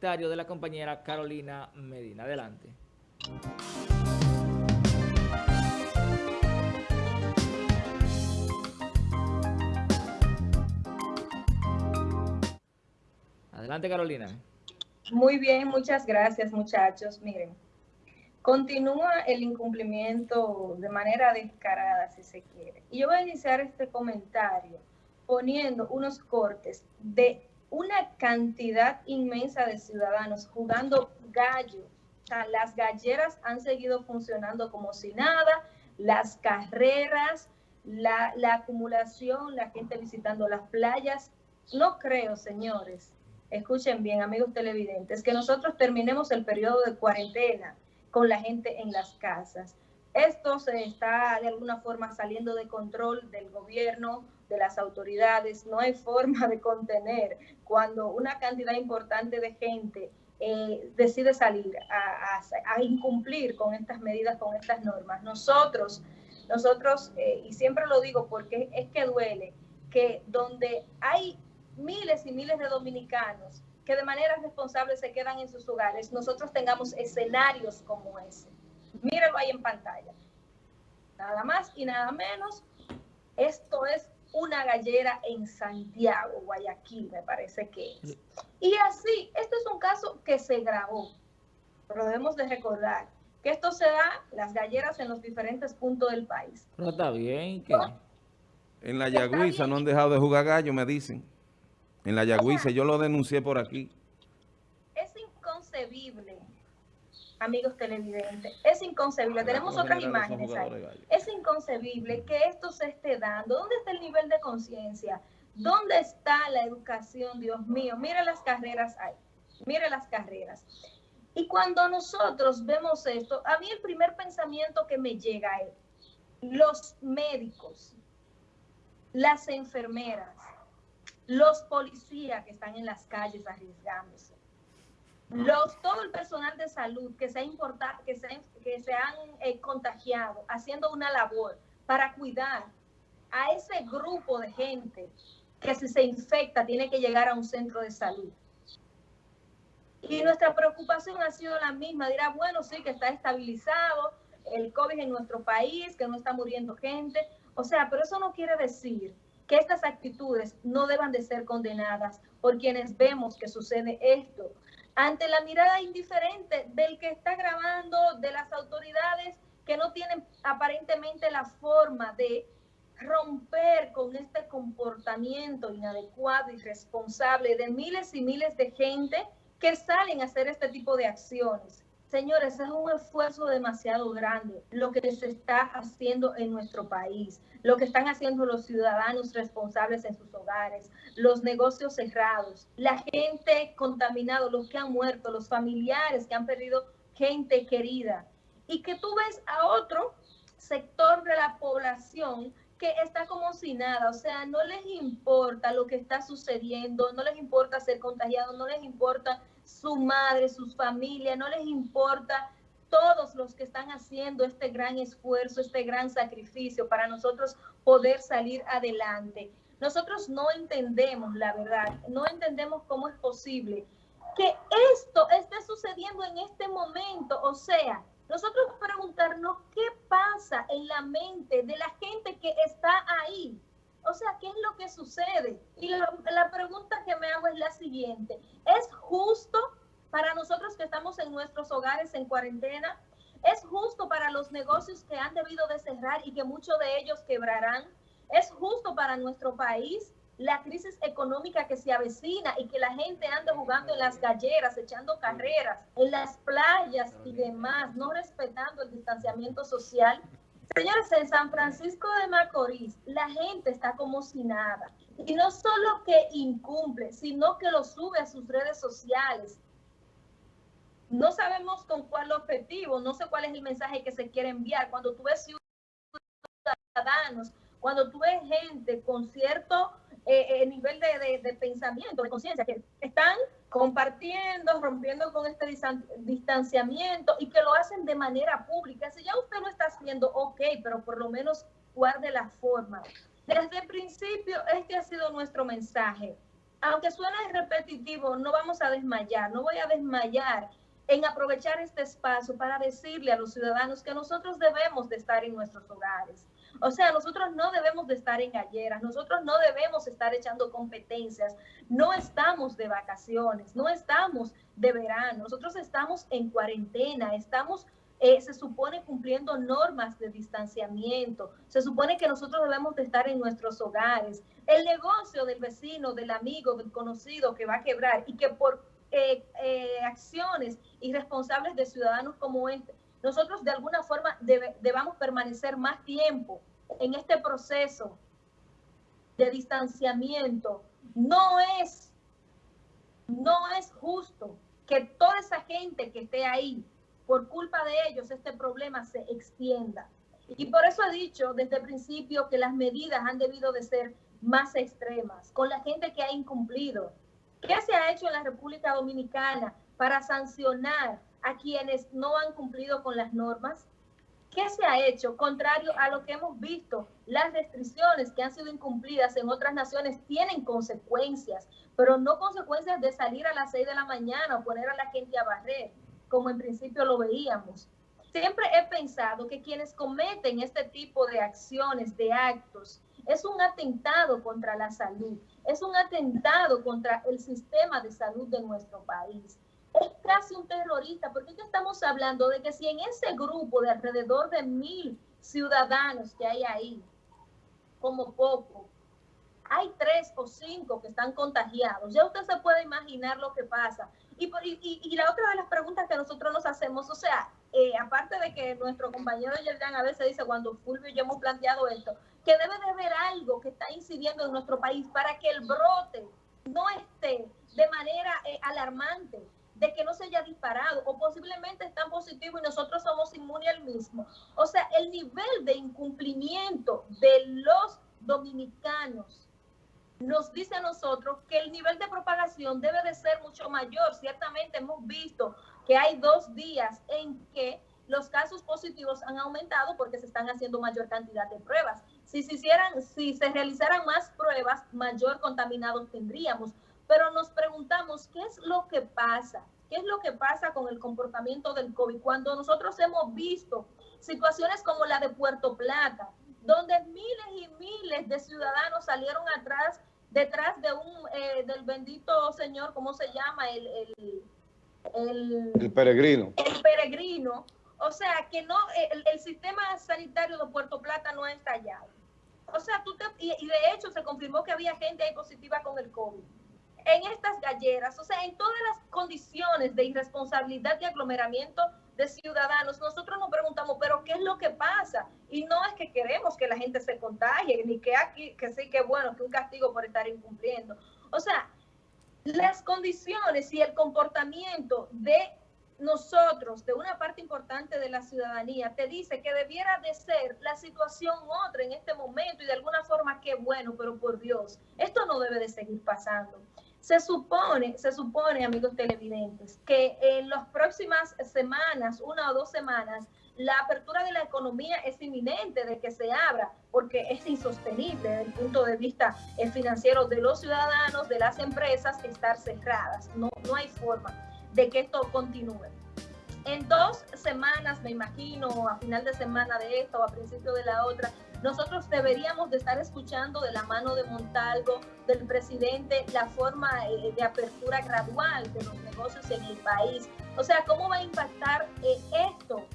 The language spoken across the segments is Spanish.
de la compañera Carolina Medina. Adelante. Adelante, Carolina. Muy bien, muchas gracias, muchachos. Miren, continúa el incumplimiento de manera descarada, si se quiere. Y yo voy a iniciar este comentario poniendo unos cortes de una cantidad inmensa de ciudadanos jugando gallo. O sea, las galleras han seguido funcionando como si nada, las carreras, la, la acumulación, la gente visitando las playas. No creo, señores, escuchen bien, amigos televidentes, que nosotros terminemos el periodo de cuarentena con la gente en las casas. Esto se está de alguna forma saliendo de control del gobierno, de las autoridades. No hay forma de contener cuando una cantidad importante de gente eh, decide salir a, incumplir con estas medidas, con estas normas. Nosotros, nosotros, eh, y siempre lo digo porque es que duele, que donde hay miles y miles de dominicanos que de manera responsable se quedan en sus hogares, nosotros tengamos escenarios como ese. Mírenlo ahí en pantalla. Nada más y nada menos. Esto es una gallera en Santiago, Guayaquil, me parece que es. Y así, esto es un caso que se grabó, pero debemos de recordar que esto se da, las galleras en los diferentes puntos del país. Pero está bien que... En la Yagüiza no han dejado de jugar gallo, me dicen. En la Yagüiza, yo lo denuncié por aquí. Es inconcebible amigos televidentes, es inconcebible. Tenemos otras imágenes ahí. Es inconcebible que esto se esté dando. ¿Dónde está el nivel de conciencia? ¿Dónde está la educación? Dios mío, mire las carreras ahí. Mire las carreras. Y cuando nosotros vemos esto, a mí el primer pensamiento que me llega es los médicos, las enfermeras, los policías que están en las calles arriesgándose los, todo el personal de salud que se, ha importado, que se, que se han eh, contagiado haciendo una labor para cuidar a ese grupo de gente que si se infecta tiene que llegar a un centro de salud. Y nuestra preocupación ha sido la misma. Dirá, bueno, sí, que está estabilizado el COVID en nuestro país, que no está muriendo gente. O sea, pero eso no quiere decir que estas actitudes no deban de ser condenadas por quienes vemos que sucede esto ante la mirada indiferente del que está grabando, de las autoridades que no tienen aparentemente la forma de romper con este comportamiento inadecuado y responsable de miles y miles de gente que salen a hacer este tipo de acciones. Señores, es un esfuerzo demasiado grande lo que se está haciendo en nuestro país, lo que están haciendo los ciudadanos responsables en sus hogares, los negocios cerrados, la gente contaminada, los que han muerto, los familiares que han perdido gente querida. Y que tú ves a otro sector de la población que está como si nada, o sea, no les importa lo que está sucediendo, no les importa ser contagiado, no les importa su madre, sus familias, no les importa todos los que están haciendo este gran esfuerzo, este gran sacrificio para nosotros poder salir adelante. Nosotros no entendemos la verdad, no entendemos cómo es posible que esto esté sucediendo en este momento. O sea, nosotros preguntarnos qué pasa en la mente de la gente que está ahí. O sea, ¿qué es lo que sucede? Y la, pregunta que me hago es la siguiente. ¿Es justo para nosotros que estamos en nuestros hogares en cuarentena? ¿Es justo para los negocios que han debido de cerrar y que muchos de ellos quebrarán? ¿Es justo para nuestro país la crisis económica que se avecina y que la gente ande jugando en las galleras, echando carreras, en las playas y demás, no respetando el distanciamiento social? Señores, en San Francisco de Macorís, la gente está como si nada. Y no solo que incumple, sino que lo sube a sus redes sociales. No sabemos con cuál objetivo, no sé cuál es el mensaje que se quiere enviar. Cuando tú ves ciudadanos, cuando tú ves gente con cierto eh, eh, nivel de, pensamiento, de conciencia, que están compartiendo, rompiendo con este distanciamiento y que lo hacen de manera pública. Si ya usted lo está haciendo, ok, pero por lo menos guarde la forma. Desde el principio, este ha sido nuestro mensaje. aunque suene repetitivo, no vamos a desmayar, no voy a desmayar en aprovechar este espacio para decirle a los ciudadanos que nosotros debemos de estar en nuestros hogares. O sea, nosotros no debemos de estar en galleras, nosotros no debemos estar echando competencias, no estamos de vacaciones, no estamos de verano, nosotros estamos en cuarentena, estamos eh, se supone cumpliendo normas de distanciamiento, se supone que nosotros debemos de estar en nuestros hogares. El negocio del vecino, del amigo, del conocido que va a quebrar y que por eh, eh, acciones irresponsables de ciudadanos como este, nosotros de alguna forma debamos permanecer más tiempo en este proceso de distanciamiento. No es, no es justo que toda esa gente que esté ahí por culpa de ellos este problema se extienda. Y por eso he dicho desde el principio que las medidas han debido de ser más extremas con la gente que ha incumplido. ¿Qué se ha hecho en la República Dominicana para sancionar a quienes no han cumplido con las normas? ¿Qué se ha hecho? Contrario a lo que hemos visto, las restricciones que han sido incumplidas en otras naciones tienen consecuencias, pero no consecuencias de salir a las 6 de la mañana o poner a la gente a barrer como en principio lo veíamos. Siempre he pensado que quienes cometen este tipo de acciones, de actos, es un atentado contra la salud, es un atentado contra el sistema de salud de nuestro país. Es casi un terrorista, porque estamos hablando de que si en ese grupo de alrededor de mil ciudadanos que hay ahí, como poco, hay tres o cinco que están contagiados, ya usted se puede imaginar lo que pasa. Y, y, la otra de las preguntas que nosotros nos hacemos, o sea, eh, aparte de que nuestro compañero Yerdan a veces dice cuando Fulvio y yo hemos planteado esto, que debe de haber algo que está incidiendo en nuestro país para que el brote no esté de manera eh, alarmante, de que no se haya disparado o posiblemente está positivo y nosotros somos inmunes al mismo. O sea, el nivel de incumplimiento de los dominicanos nos dice a nosotros que el nivel de propagación debe de ser mucho mayor. Ciertamente hemos visto que hay dos días en que los casos positivos han aumentado porque se están haciendo mayor cantidad de pruebas. Si se hicieran, si se realizaran más pruebas, mayor contaminados tendríamos. Pero nos preguntamos, ¿qué es lo que pasa? ¿Qué es lo que pasa con el comportamiento del COVID? Cuando nosotros hemos visto situaciones como la de Puerto Plata, donde miles y miles de ciudadanos salieron atrás detrás de un eh, del bendito señor, ¿cómo se llama? El, el, el, peregrino. El peregrino. O sea, que no, el, el, sistema sanitario de Puerto Plata no ha estallado. O sea, tú te, y, y, de hecho se confirmó que había gente ahí positiva con el COVID. En estas galleras, o sea, en todas las condiciones de irresponsabilidad y aglomeramiento de ciudadanos, nosotros nos preguntamos, pero ¿qué es lo que pasa? Y no es que queremos que la gente se contagie, ni que aquí, que sí, que bueno, que un castigo por estar incumpliendo. O sea, las condiciones y el comportamiento de nosotros, de una parte importante de la ciudadanía, te dice que debiera de ser la situación otra en este momento y de alguna forma qué bueno, pero por Dios, esto no debe de seguir pasando. Se supone, se supone, amigos televidentes, que en las próximas semanas, una o dos semanas, la apertura de la economía es inminente de que se abra, porque es insostenible desde el punto de vista eh, financiero de los ciudadanos, de las empresas, estar cerradas. No, no hay forma de que esto continúe. En dos semanas, me imagino, a final de semana de esta o a principio de la otra, nosotros deberíamos de estar escuchando de la mano de Montalvo, del presidente, la forma eh, de apertura gradual de los negocios en el país. O sea, ¿cómo va a impactar eh, esto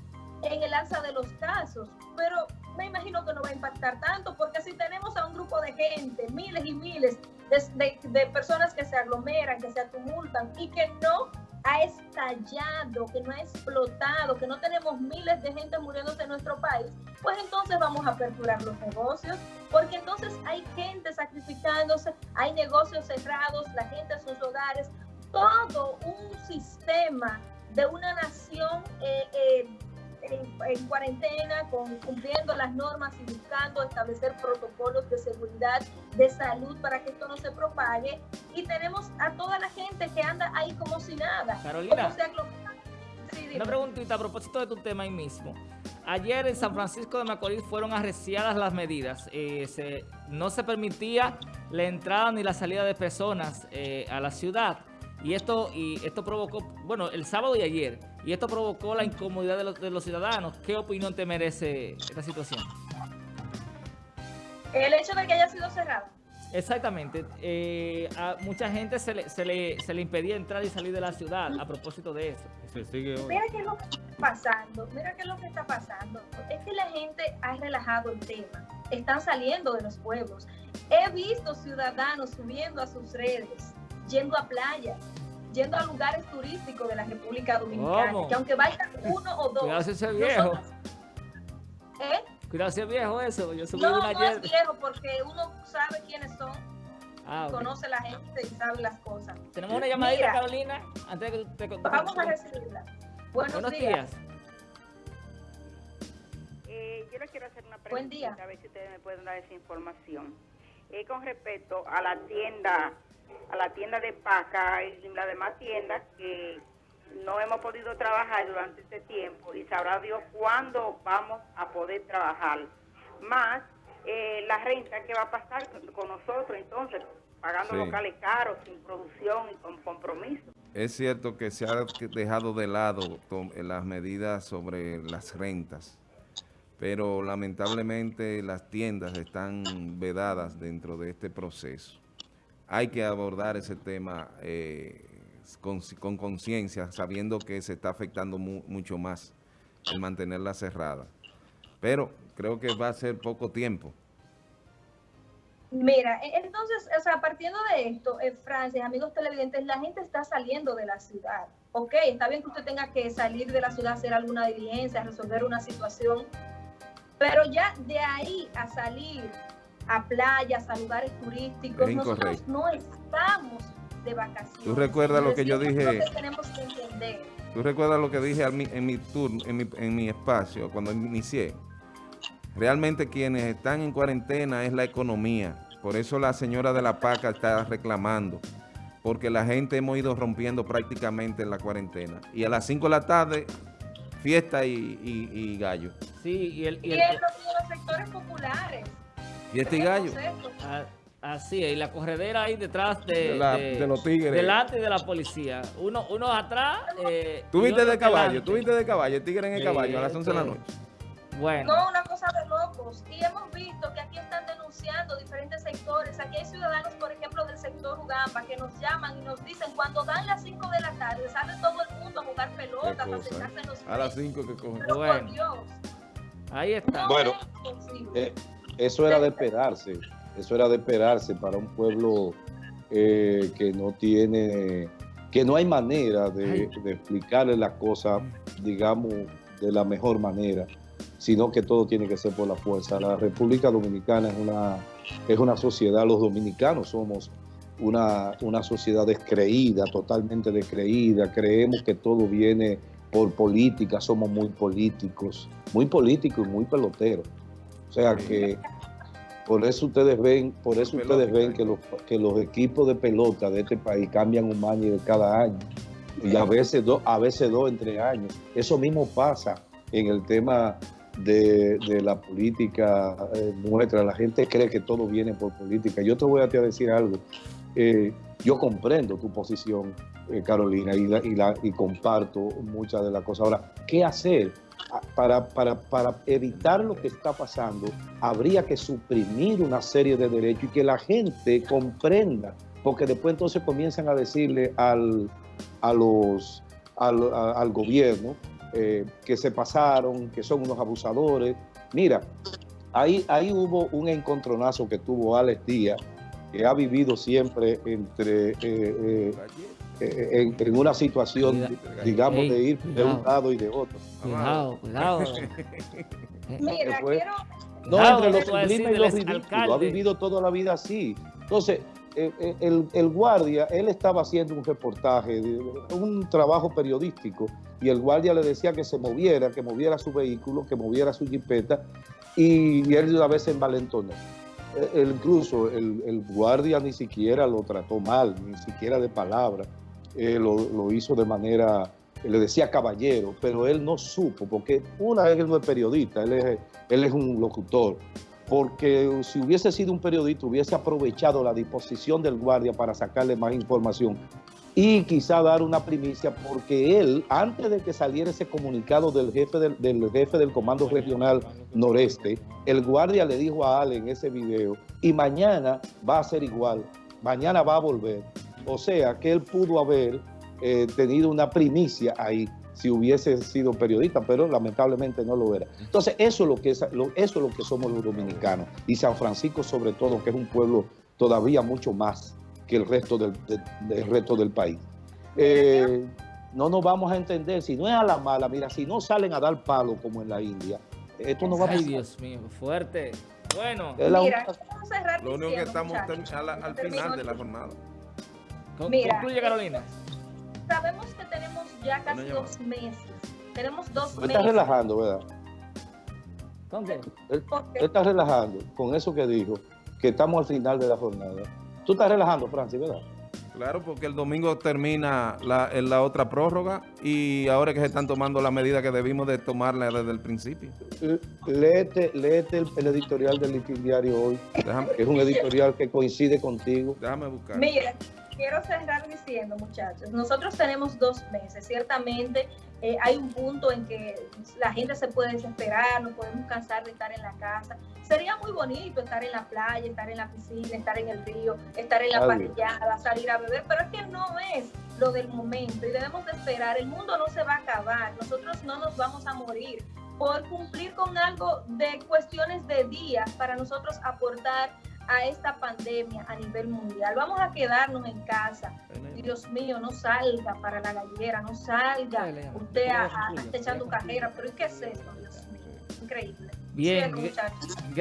en el alza de los casos? Pero me imagino que no va a impactar tanto, porque si tenemos a un grupo de gente, miles y miles de, de personas que se aglomeran, que se tumultan y que no ha estallado, que no ha explotado, que no tenemos miles de gente muriéndose en nuestro país, pues entonces vamos a aperturar los negocios, porque entonces hay gente sacrificándose, hay negocios cerrados, la gente en sus hogares, todo un sistema de una nación eh, eh, en, cuarentena, con, cumpliendo las normas y buscando establecer protocolos de seguridad, de salud para que esto no se propague. Y tenemos a toda la gente que anda ahí como si nada. Carolina, una preguntita a propósito de tu tema ahí mismo. Ayer en San Francisco de Macorís fueron arreciadas las medidas. Eh, no se permitía la entrada ni la salida de personas eh, a la ciudad. Y esto, y esto provocó, bueno, el sábado y ayer, y esto provocó la incomodidad de los, de los ciudadanos. ¿Qué opinión te merece esta situación? El hecho de que haya sido cerrado. Exactamente. Eh, a mucha gente se le, se, le, se le impedía entrar y salir de la ciudad a propósito de eso. Mira qué es lo que está pasando, mira qué es lo que está pasando. Es que la gente ha relajado el tema. Están saliendo de los pueblos. He visto ciudadanos subiendo a sus redes, yendo a playas, yendo a lugares turísticos de la República Dominicana, ¿Cómo? que aunque vayan uno o dos. Cuidado ese viejo. nosotros- ¿Eh? Cuidado viejo eso. Yo subí No, una no ayer. es viejo porque uno sabe quiénes son, Ah, conoce la gente y sabe las cosas. Tenemos una llamadita, Mira. Carolina. Antes de que te, te- Vamos a recibirla. Buenos, Buenos días. días. Eh, yo le quiero hacer una pregunta, Buen día. a ver si ustedes me pueden dar esa información. Eh, con respecto a la tienda, a la tienda de Paca y las demás tiendas que no hemos podido trabajar durante este tiempo y sabrá Dios cuándo vamos a poder trabajar. Más eh, la renta que va a pasar con, nosotros entonces, pagando Sí. locales caros, sin producción y con compromiso. Es cierto que se ha dejado de lado to- las medidas sobre las rentas, pero lamentablemente las tiendas están vedadas dentro de este proceso. Hay que abordar ese tema eh, con con conciencia, sabiendo que se está afectando mu- mucho más el mantenerla cerrada. Pero creo que va a ser poco tiempo. Mira, e- entonces, o sea, partiendo de esto, en Francia, amigos televidentes, la gente está saliendo de la ciudad. Ok, está bien que usted tenga que salir de la ciudad, hacer alguna diligencia, resolver una situación, pero ya de ahí a salir a playas, a lugares turísticos, Es nosotros incorrecto. no estamos de vacaciones. ¿Tú recuerdas lo que yo dije? Que tenemos que entender. ¿Tú recuerdas lo que dije al mi- en mi turno, en mi, en mi espacio, cuando inicié? Realmente quienes están en cuarentena es la economía. Por eso la señora de la PACA está reclamando. Porque la gente hemos ido rompiendo prácticamente en la cuarentena. Y a las 5 de la tarde, fiesta y, y- y gallo. Sí, y el... y Y el- en los, y en los sectores populares. Y gallo. tenemos esto. Ah, Así es, y la corredera ahí detrás de, De la- de los tigres. Delante de la policía. Uno, uno atrás. Eh, Tú y viste otro de caballo, delante. tú viste de caballo, el tigre en el Sí, caballo a las 11 de la noche. Bueno, No, una cosa de locos. Y hemos visto que aquí están denunciando diferentes sectores. Aquí hay ciudadanos, por ejemplo, del sector Ugamba, que nos llaman y nos dicen, cuando dan las 5 de la tarde, sale todo el mundo a jugar pelota, a sentarse en los A las pies. 5 que cogen. Pero Bueno. por Dios, ahí está. no Bueno, es. Eh, eso era de esperarse, eso era de esperarse para un pueblo eh, que no tiene, que no hay manera de, de explicarle las cosas, digamos, de la mejor manera, sino que todo tiene que ser por la fuerza. La República Dominicana es una, es una sociedad, los dominicanos somos una, una sociedad descreída, totalmente descreída, creemos que todo viene por política, somos muy políticos, muy políticos y muy peloteros. O sea que por eso ustedes ven, por eso Pelota, ustedes ven que los, que los equipos de pelota de este país cambian un manager cada año y a veces dos, a veces dos entre años. Eso mismo pasa en el tema de, de la política eh, nuestra. La gente cree que todo viene por política. Yo te voy a, te a decir algo. Eh, yo comprendo tu posición, eh, Carolina, y, la- y, la- y comparto muchas de las cosas. Ahora, ¿qué hacer? Ah, Para, para, para evitar lo que está pasando, habría que suprimir una serie de derechos y que la gente comprenda, porque después entonces comienzan a decirle al, a los, al, al gobierno eh, que se pasaron, que son unos abusadores. Mira, ahí, ahí hubo un encontronazo que tuvo Alex Díaz, que ha vivido siempre entre... eh, eh, eh, en, en una situación, Cuida- digamos, Ey, de ir de un lado y de otro. Cuidado, cuidado. Mira, fue? quiero... No, entre lo eso va a sublime y. Ha vivido toda la vida así. Entonces, eh, eh, el, el guardia, él estaba haciendo un reportaje, un trabajo periodístico, y el guardia le decía que se moviera, que moviera su vehículo, que moviera su jipeta, y, y él a veces envalentonó. Él incluso el, el guardia ni siquiera lo trató mal, ni siquiera de palabra. Eh, lo, lo hizo de manera, le decía caballero, pero él no supo, porque una él no es periodista, él es, él es un locutor. porque si hubiese sido un periodista hubiese aprovechado la disposición del guardia para sacarle más información y quizá dar una primicia porque él, antes de que saliera ese comunicado del jefe del, jefe del Comando Regional Noreste, el guardia le dijo a Ale en ese video, y mañana va a ser igual, mañana va a volver. O sea, que él pudo haber eh, tenido una primicia ahí si hubiese sido periodista, pero lamentablemente no lo era. Entonces, eso es lo que, es, lo, eso es lo que somos los dominicanos, y San Francisco sobre todo, que es un pueblo todavía mucho más que el resto del, de, del resto del país. Eh, no nos vamos a entender, si no es a la mala, mira, si no salen a dar palo como en la India, esto no va a pasar. Ay, Dios mío, fuerte. Bueno, Es la Mira, única- vamos a cerrar Lo único que estamos muchachos, al, final de la jornada. con- Mira, concluye Carolina. Sabemos que tenemos ya casi dos meses. Tenemos dos Tú estás meses. relajando, ¿verdad? ¿Con qué? Él, Porque él está relajando con eso que dijo, que estamos al final de la jornada. Tú estás relajando, Francis, ¿verdad? Claro, porque el domingo termina la, otra prórroga y ahora es que se están tomando las medidas que debimos de tomarla desde el principio. Léete, léete el, el editorial del Diario hoy, Déjame, que es un editorial que coincide contigo. déjame buscar. Mira, quiero cerrar diciendo, muchachos, nosotros tenemos dos meses. Ciertamente eh, hay un punto en que la gente se puede desesperar, nos podemos cansar de estar en la casa. Sería muy bonito estar en la playa, estar en la piscina, estar en el río, estar en la Claro. parrillada, salir a beber, pero es que no es lo del momento y debemos de esperar. El mundo no se va a acabar, nosotros no nos vamos a morir por cumplir con algo de cuestiones de días para nosotros aportar a esta pandemia a nivel mundial. Vamos a quedarnos en casa. Dios mío, no salga para la gallera, no salga usted a, a- concluye, estar echando carrera. Pero ¿y qué es esto, Dios mío? Increíble. Bien, gracias, Carolina.